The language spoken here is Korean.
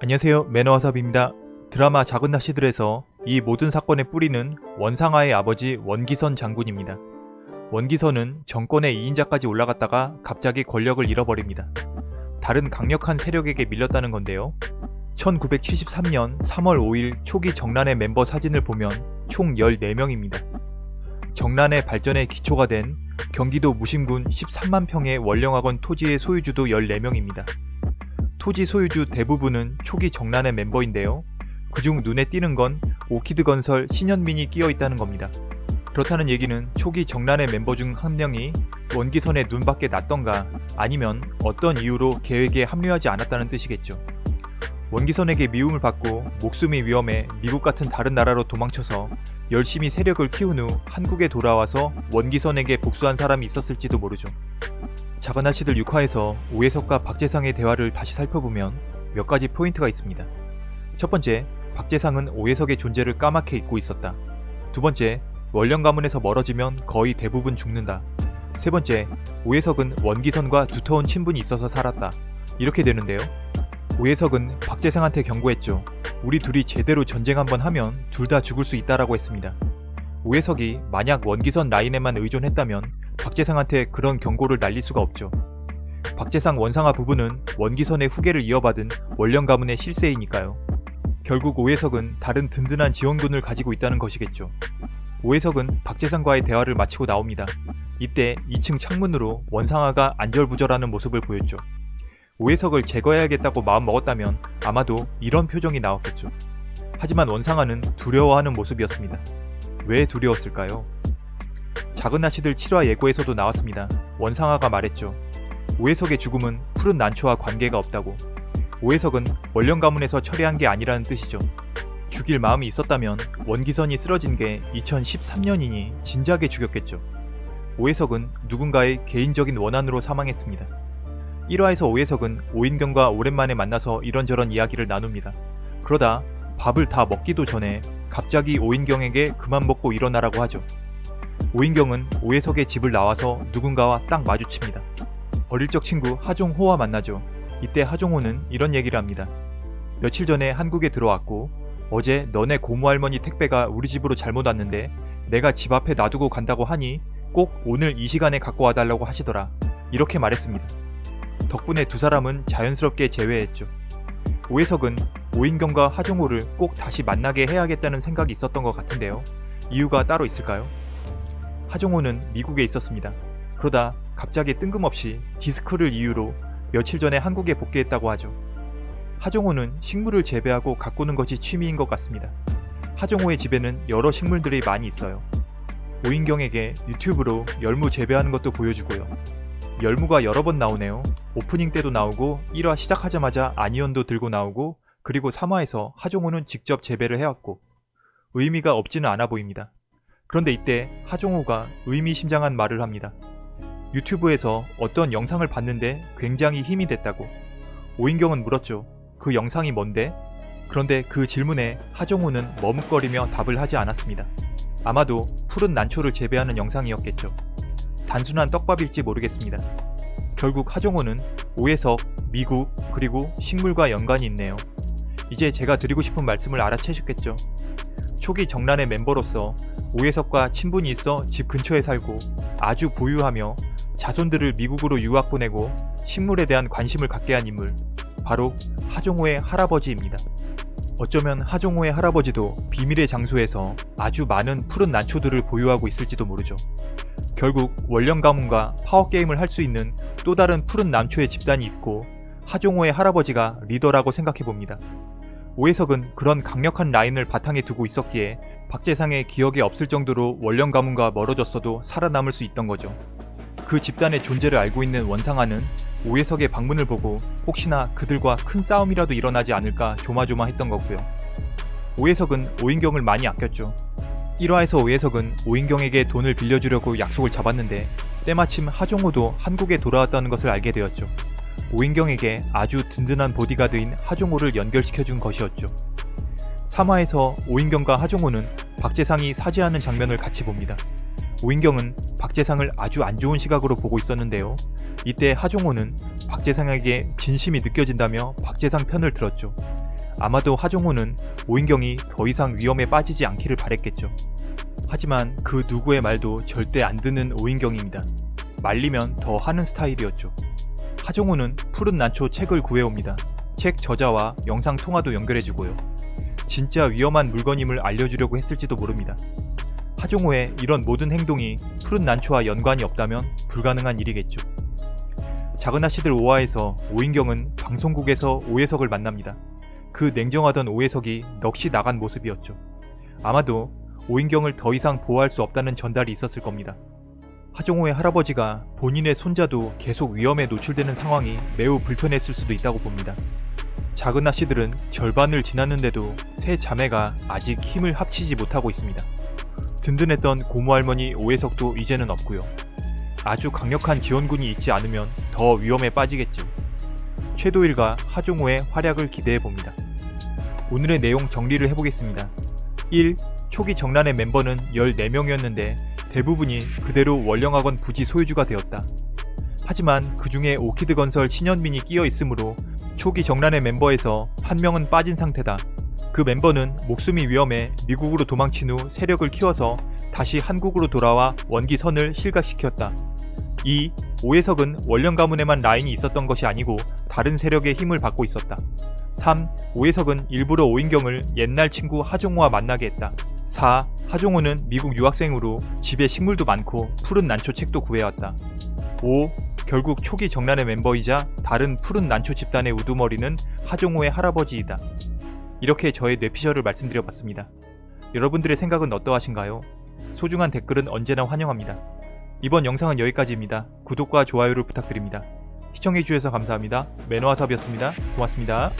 안녕하세요 매너와삽입니다. 드라마 작은 낚시들에서 이 모든 사건의 뿌리는 원상아의 아버지 원기선 장군입니다. 원기선은 정권의 2인자까지 올라갔다가 갑자기 권력을 잃어버립니다. 다른 강력한 세력에게 밀렸다는 건데요. 1973년 3월 5일 초기 정란의 멤버 사진을 보면 총 14명입니다. 정란의 발전의 기초가 된 경기도 무심군 13만 평의 원령학원 토지의 소유주도 14명입니다. 토지 소유주 대부분은 초기 정란의 멤버인데요. 그중 눈에 띄는 건 오키드 건설 신현민이 끼어 있다는 겁니다. 그렇다는 얘기는 초기 정란의 멤버 중 한 명이 원기선의 눈밖에 났던가 아니면 어떤 이유로 계획에 합류하지 않았다는 뜻이겠죠. 원기선에게 미움을 받고 목숨이 위험해 미국 같은 다른 나라로 도망쳐서 열심히 세력을 키운 후 한국에 돌아와서 원기선에게 복수한 사람이 있었을지도 모르죠. 작은 아씨들 6화에서 오해석과 박재상의 대화를 다시 살펴보면 몇 가지 포인트가 있습니다. 첫 번째, 박재상은 오해석의 존재를 까맣게 잊고 있었다. 두 번째, 원령 가문에서 멀어지면 거의 대부분 죽는다. 세 번째, 오해석은 원기선과 두터운 친분이 있어서 살았다. 이렇게 되는데요. 오해석은 박재상한테 경고했죠. 우리 둘이 제대로 전쟁 한번 하면 둘 다 죽을 수 있다라고 했습니다. 오해석이 만약 원기선 라인에만 의존했다면 박재상한테 그런 경고를 날릴 수가 없죠. 박재상 원상아 부부는 원기선의 후계를 이어받은 원령 가문의 실세이니까요. 결국 오해석은 다른 든든한 지원군을 가지고 있다는 것이겠죠. 오해석은 박재상과의 대화를 마치고 나옵니다. 이때 2층 창문으로 원상아가 안절부절하는 모습을 보였죠. 오해석을 제거해야겠다고 마음먹었다면 아마도 이런 표정이 나왔겠죠. 하지만 원상아는 두려워하는 모습이었습니다. 왜 두려웠을까요? 작은 아씨들 7화 예고에서도 나왔습니다. 원상아가 말했죠. 오해석의 죽음은 푸른 난초와 관계가 없다고. 오해석은 원령 가문에서 처리한 게 아니라는 뜻이죠. 죽일 마음이 있었다면 원기선이 쓰러진 게 2013년이니 진작에 죽였겠죠. 오해석은 누군가의 개인적인 원한으로 사망했습니다. 1화에서 오해석은 오인경과 오랜만에 만나서 이런저런 이야기를 나눕니다. 그러다 밥을 다 먹기도 전에 갑자기 오인경에게 그만 먹고 일어나라고 하죠. 오인경은 오해석의 집을 나와서 누군가와 딱 마주칩니다. 어릴 적 친구 하종호와 만나죠. 이때 하종호는 이런 얘기를 합니다. 며칠 전에 한국에 들어왔고 어제 너네 고모할머니 택배가 우리 집으로 잘못 왔는데 내가 집 앞에 놔두고 간다고 하니 꼭 오늘 이 시간에 갖고 와달라고 하시더라. 이렇게 말했습니다. 덕분에 두 사람은 자연스럽게 재회했죠. 오해석은 오인경과 하종호를 꼭 다시 만나게 해야겠다는 생각이 있었던 것 같은데요. 이유가 따로 있을까요? 하종호는 미국에 있었습니다. 그러다 갑자기 뜬금없이 디스크를 이유로 며칠 전에 한국에 복귀했다고 하죠. 하종호는 식물을 재배하고 가꾸는 것이 취미인 것 같습니다. 하종호의 집에는 여러 식물들이 많이 있어요. 오인경에게 유튜브로 열무 재배하는 것도 보여주고요. 열무가 여러 번 나오네요. 오프닝 때도 나오고 1화 시작하자마자 아니언도 들고 나오고 그리고 3화에서 하종호는 직접 재배를 해왔고 의미가 없지는 않아 보입니다. 그런데 이때 하종호가 의미심장한 말을 합니다. 유튜브에서 어떤 영상을 봤는데 굉장히 힘이 됐다고. 오인경은 물었죠. 그 영상이 뭔데? 그런데 그 질문에 하종호는 머뭇거리며 답을 하지 않았습니다. 아마도 푸른 난초를 재배하는 영상이었겠죠. 단순한 떡밥일지 모르겠습니다. 결국 하종호는 오해석, 미국, 그리고 식물과 연관이 있네요. 이제 제가 드리고 싶은 말씀을 알아채셨겠죠. 초기 정란의 멤버로서 오해석과 친분이 있어 집 근처에 살고 아주 부유하며 자손들을 미국으로 유학 보내고 식물에 대한 관심을 갖게 한 인물 바로 하종호의 할아버지입니다. 어쩌면 하종호의 할아버지도 비밀의 장소에서 아주 많은 푸른 난초들을 보유하고 있을지도 모르죠. 결국 원령 가문과 파워게임을 할 수 있는 또 다른 푸른 난초의 집단이 있고 하종호의 할아버지가 리더라고 생각해봅니다. 오해석은 그런 강력한 라인을 바탕에 두고 있었기에 박재상의 기억에 없을 정도로 원령 가문과 멀어졌어도 살아남을 수 있던 거죠. 그 집단의 존재를 알고 있는 원상아는 오해석의 방문을 보고 혹시나 그들과 큰 싸움이라도 일어나지 않을까 조마조마했던 거고요. 오해석은 오인경을 많이 아꼈죠. 1화에서 오해석은 오인경에게 돈을 빌려주려고 약속을 잡았는데 때마침 하종호도 한국에 돌아왔다는 것을 알게 되었죠. 오인경에게 아주 든든한 보디가드인 하종호를 연결시켜준 것이었죠. 3화에서 오인경과 하종호는 박재상이 사죄하는 장면을 같이 봅니다. 오인경은 박재상을 아주 안 좋은 시각으로 보고 있었는데요. 이때 하종호는 박재상에게 진심이 느껴진다며 박재상 편을 들었죠. 아마도 하종호는 오인경이 더 이상 위험에 빠지지 않기를 바랬겠죠. 하지만 그 누구의 말도 절대 안 듣는 오인경입니다. 말리면 더 하는 스타일이었죠. 하종호는 푸른 난초 책을 구해옵니다. 책 저자와 영상 통화도 연결해주고요. 진짜 위험한 물건임을 알려주려고 했을지도 모릅니다. 하종호의 이런 모든 행동이 푸른 난초와 연관이 없다면 불가능한 일이겠죠. 작은 아씨들 5화에서 오인경은 방송국에서 오해석을 만납니다. 그 냉정하던 오해석이 넋이 나간 모습이었죠. 아마도 오인경을 더 이상 보호할 수 없다는 전달이 있었을 겁니다. 하종호의 할아버지가 본인의 손자도 계속 위험에 노출되는 상황이 매우 불편했을 수도 있다고 봅니다. 작은 아씨들은 절반을 지났는데도 세 자매가 아직 힘을 합치지 못하고 있습니다. 든든했던 고모할머니 오해석도 이제는 없고요. 아주 강력한 지원군이 있지 않으면 더 위험에 빠지겠죠. 최도일과 하종호의 활약을 기대해 봅니다. 오늘의 내용 정리를 해보겠습니다. 1. 초기 정란의 멤버는 14명이었는데 대부분이 그대로 원령학원 부지 소유주가 되었다. 하지만 그 중에 오키드 건설 신현민이 끼어 있으므로 초기 정란의 멤버에서 한 명은 빠진 상태다. 그 멤버는 목숨이 위험해 미국으로 도망친 후 세력을 키워서 다시 한국으로 돌아와 원기선을 실각시켰다. 2. 오해석은 원령 가문에만 라인이 있었던 것이 아니고 다른 세력의 힘을 받고 있었다. 3. 오해석은 일부러 오인경을 옛날 친구 하종호와 만나게 했다. 4. 하종호는 미국 유학생으로 집에 식물도 많고 푸른 난초 책도 구해왔다. 5. 결국 초기 정란의 멤버이자 다른 푸른 난초 집단의 우두머리는 하종호의 할아버지이다. 이렇게 저의 뇌피셜을 말씀드려봤습니다. 여러분들의 생각은 어떠하신가요? 소중한 댓글은 언제나 환영합니다. 이번 영상은 여기까지입니다. 구독과 좋아요를 부탁드립니다. 시청해주셔서 감사합니다. 매너와삽이었습니다. 고맙습니다.